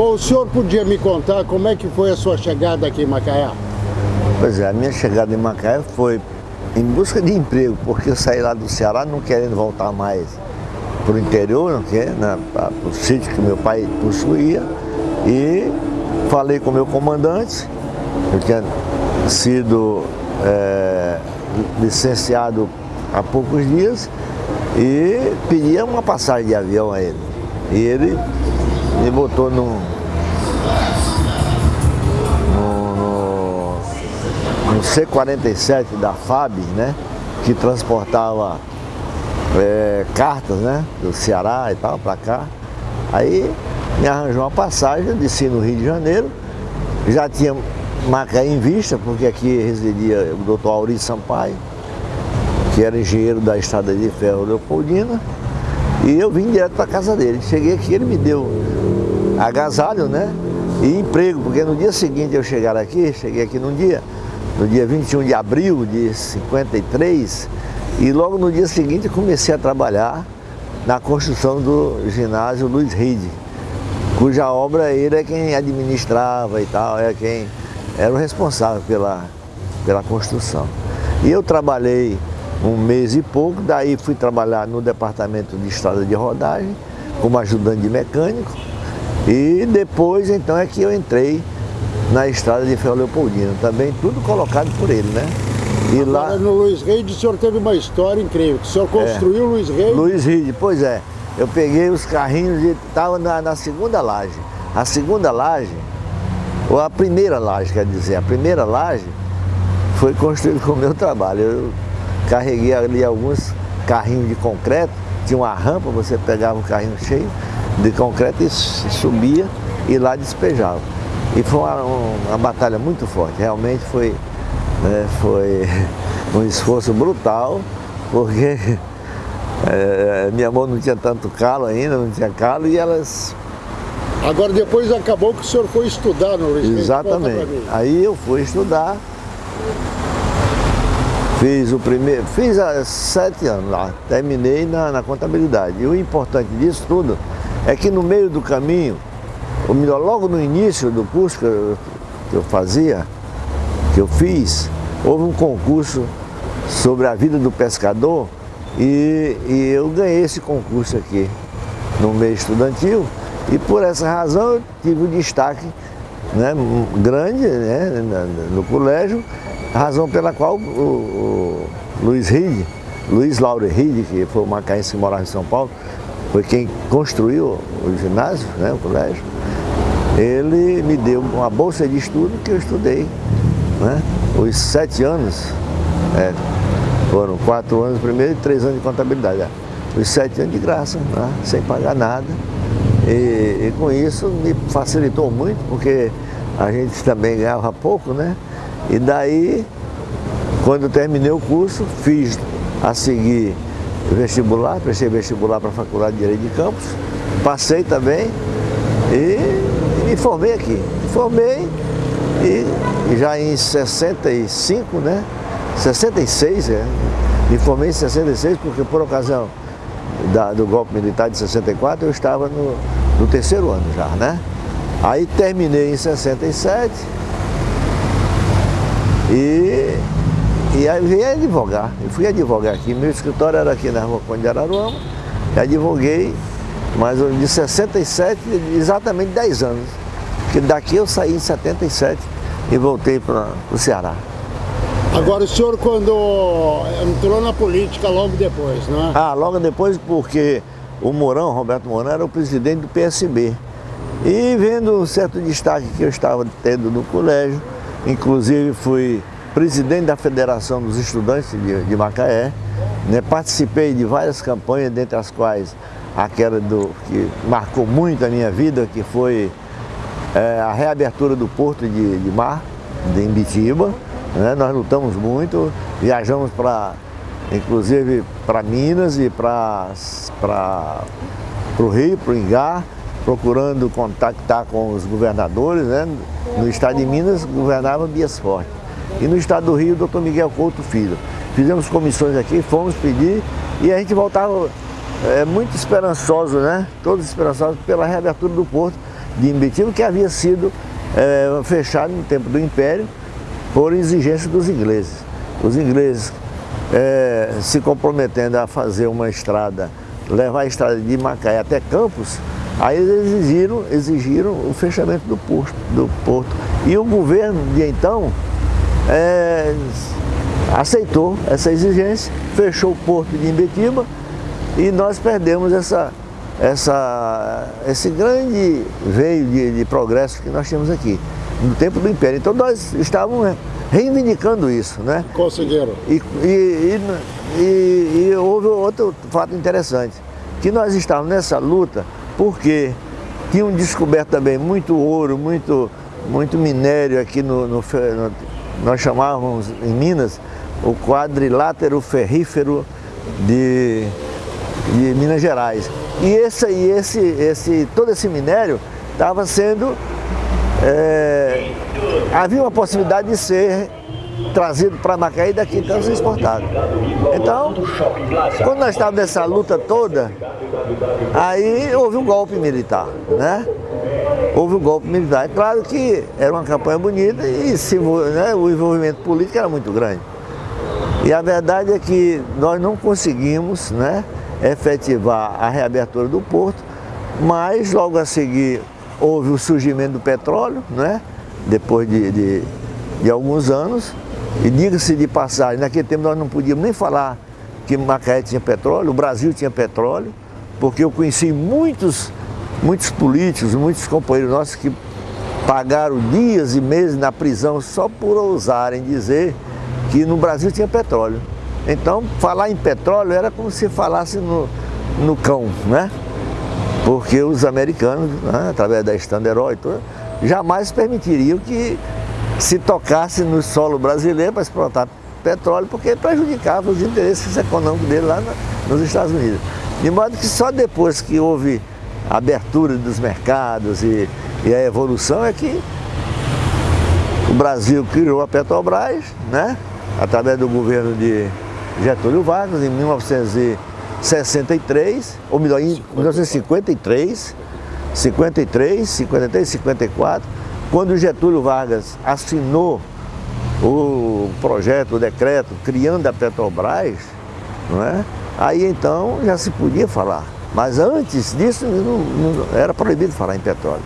Bom, o senhor podia me contar como é que foi a sua chegada aqui em Macaé? Pois é, a minha chegada em Macaé foi em busca de emprego, porque eu saí lá do Ceará não querendo voltar mais para o interior, né, para o sítio que meu pai possuía, e falei com o meu comandante, eu tinha sido é, licenciado há poucos dias, e pedia uma passagem de avião a ele. E ele me botou num, no, no, no C-47 da FAB, né, que transportava é, cartas né, do Ceará e tal para cá. Aí me arranjou uma passagem, desci no Rio de Janeiro, já tinha Macaé em vista, porque aqui residia o doutor Auri Sampaio, que era engenheiro da Estrada de Ferro Leopoldina, e eu vim direto para casa dele. Cheguei aqui, ele me deu agasalho, né? E emprego, porque no dia seguinte eu chegar aqui, cheguei aqui num dia, no dia 21 de abril de 53, e logo no dia seguinte comecei a trabalhar na construção do ginásio Luiz Ride, cuja obra ele é quem administrava e tal, é quem era o responsável pela, pela construção. E eu trabalhei um mês e pouco, daí fui trabalhar no departamento de estrada de rodagem, como ajudante de mecânico, e depois então é que eu entrei na estrada de Ferro Leopoldino, também tudo colocado por ele, né? E Agora, lá no Luiz Reide o senhor teve uma história incrível, o senhor construiu é, o Luiz Reide? Luiz Reide, pois é. Eu peguei os carrinhos e estava na, na, segunda laje. A segunda laje, ou a primeira laje, quer dizer, a primeira laje foi construída com o meu trabalho. Eu carreguei ali alguns carrinhos de concreto, tinha uma rampa, você pegava o carrinho cheio de concreto e subia e lá despejava. E foi uma, uma batalha muito forte, realmente foi né? Foi um esforço brutal, porque é, minha mão não tinha tanto calo ainda, não tinha calo, e elas... Agora depois acabou que o senhor foi estudar no Luiz Exatamente. Aí eu fui estudar, fiz o primeiro, fiz há sete anos lá, terminei na, na contabilidade. E o importante disso tudo é que no meio do caminho, ou melhor, logo no início do curso que eu, que eu fazia, que eu fiz, houve um concurso sobre a vida do pescador e, e eu ganhei esse concurso aqui no meio estudantil e por essa razão eu tive um destaque né, grande né, no colégio, razão pela qual o, o Luiz Ride, Luiz Lauro Ride, que foi o macaense que morava em São Paulo, foi quem construiu o ginásio, né, o colégio, ele me deu uma bolsa de estudo que eu estudei né? Os sete anos, é, foram quatro anos primeiro e três anos de contabilidade. Os sete anos de graça, né? sem pagar nada. E, e, com isso me facilitou muito, porque a gente também ganhava pouco, né? E daí, quando terminei o curso, fiz a seguir vestibular, prestei vestibular para a Faculdade de Direito de Campos, passei também e, me formei aqui. Me formei e já em 65, né? 66, é. Me formei em 66 porque por ocasião da, do golpe militar de 64 eu estava no, no terceiro ano já, né? Aí terminei em 67 e, e aí vim advogar. Eu fui advogar aqui, meu escritório era aqui na rua Conde de Araruama, e advoguei, mas de 67, exatamente 10 anos. Porque daqui eu saí em 77 e voltei para o Ceará. Agora o senhor quando entrou na política logo depois, não é? Ah, logo depois porque o Mourão, Roberto Mourão, era o presidente do PSB. E vendo um certo destaque que eu estava tendo no colégio, inclusive fui presidente da Federação dos Estudantes de, de Macaé, né? participei de várias campanhas, dentre as quais aquela do, que marcou muito a minha vida, que foi é, a reabertura do porto de, de mar, de Imbitiba. Né? Nós lutamos muito, viajamos para, inclusive para Minas e para o Rio, para o Ingá, procurando contactar com os governadores. Né? No estado de Minas governava Bias Forte. E no estado do Rio, doutor Miguel Couto Filho. Fizemos comissões aqui, fomos pedir e a gente voltava é, muito esperançoso, né? Todos esperançosos pela reabertura do porto de Imbitiba que havia sido é, fechado no tempo do Império por exigência dos ingleses. Os ingleses é, se comprometendo a fazer uma estrada, levar a estrada de Macaé até Campos, aí eles exigiram, exigiram o fechamento do porto, do porto. E o governo de então é, aceitou essa exigência, fechou o porto de Imbetiba e nós perdemos essa, essa, esse grande veio de, de progresso que nós tínhamos aqui, no tempo do Império. Então nós estávamos reivindicando isso, né? Conseguiram. E, e, e, e, houve outro fato interessante, que nós estávamos nessa luta porque tinham descoberto também muito ouro, muito, muito minério aqui no, no, no nós chamávamos em Minas o quadrilátero ferrífero de, de Minas Gerais. E esse, esse, esse, todo esse minério estava sendo é, havia uma possibilidade de ser trazido para Macaé e daqui então ser exportado. Então, quando nós estávamos nessa luta toda, aí houve um golpe militar, né? Houve um golpe militar. É claro que era uma campanha bonita e se, né, o envolvimento político era muito grande. E a verdade é que nós não conseguimos né, efetivar a reabertura do porto, mas logo a seguir houve o surgimento do petróleo, né? depois de, de, de alguns anos, e diga-se de passagem, naquele tempo nós não podíamos nem falar que Macaé tinha petróleo, o Brasil tinha petróleo, porque eu conheci muitos, muitos políticos, muitos companheiros nossos que pagaram dias e meses na prisão só por ousarem dizer que no Brasil tinha petróleo. Então, falar em petróleo era como se falasse no, no cão, né? porque os americanos, né, através da Standard Oil, jamais permitiriam que se tocasse no solo brasileiro para explotar petróleo, porque prejudicava os interesses econômicos dele lá nos Estados Unidos. De modo que só depois que houve a abertura dos mercados e, e a evolução é que o Brasil criou a Petrobras, né, através do governo de Getúlio Vargas, em 1900 63, ou melhor, em 1953, 53, 53, 54, quando Getúlio Vargas assinou o projeto, o decreto, criando a Petrobras, não é? aí então já se podia falar. Mas antes disso não, não, era proibido falar em petróleo.